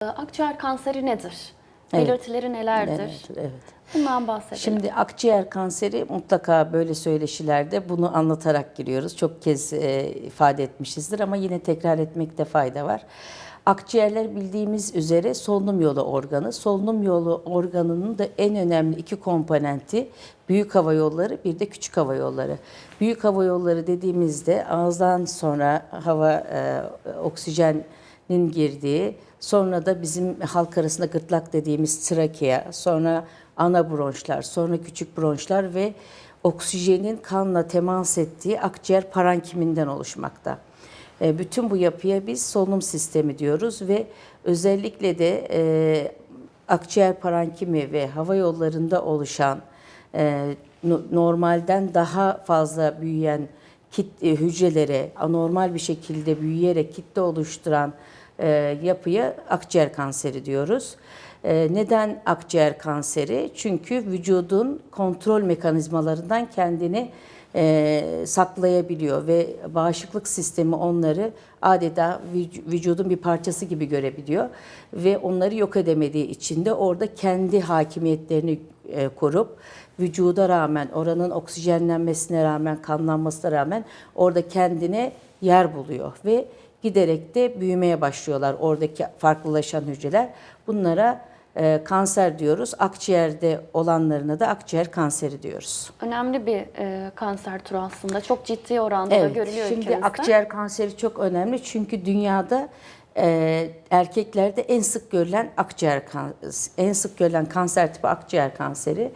Akciğer kanseri nedir? Evet. Belirtileri nelerdir? Evet, evet. Bundan bahsedelim. Şimdi akciğer kanseri mutlaka böyle söyleşilerde bunu anlatarak giriyoruz. Çok kez e, ifade etmişizdir ama yine tekrar etmekte fayda var. Akciğerler bildiğimiz üzere solunum yolu organı. Solunum yolu organının da en önemli iki komponenti büyük hava yolları bir de küçük hava yolları. Büyük hava yolları dediğimizde ağızdan sonra hava e, oksijenin girdiği, sonra da bizim halk arasında gırtlak dediğimiz trakea, sonra ana bronşlar, sonra küçük bronşlar ve oksijenin kanla temas ettiği akciğer parankiminden oluşmakta. E, Bütün bu yapıya biz solunum sistemi diyoruz ve özellikle de e, akciğer parankimi ve hava yollarında oluşan e, no- normalden daha fazla büyüyen kit, e, hücrelere anormal bir şekilde büyüyerek kitle oluşturan e, yapıya akciğer kanseri diyoruz. E, neden akciğer kanseri? Çünkü vücudun kontrol mekanizmalarından kendini e, saklayabiliyor ve bağışıklık sistemi onları adeta vüc- vücudun bir parçası gibi görebiliyor ve onları yok edemediği için de orada kendi hakimiyetlerini e, korup vücuda rağmen oranın oksijenlenmesine rağmen kanlanmasına rağmen orada kendine yer buluyor ve giderek de büyümeye başlıyorlar oradaki farklılaşan hücreler. Bunlara e, kanser diyoruz. Akciğerde olanlarına da akciğer kanseri diyoruz. Önemli bir e, kanser türü aslında. Çok ciddi oranda da görülüyor Şimdi ülkemizde. akciğer kanseri çok önemli çünkü dünyada e, erkeklerde en sık görülen akciğer en sık görülen kanser tipi akciğer kanseri.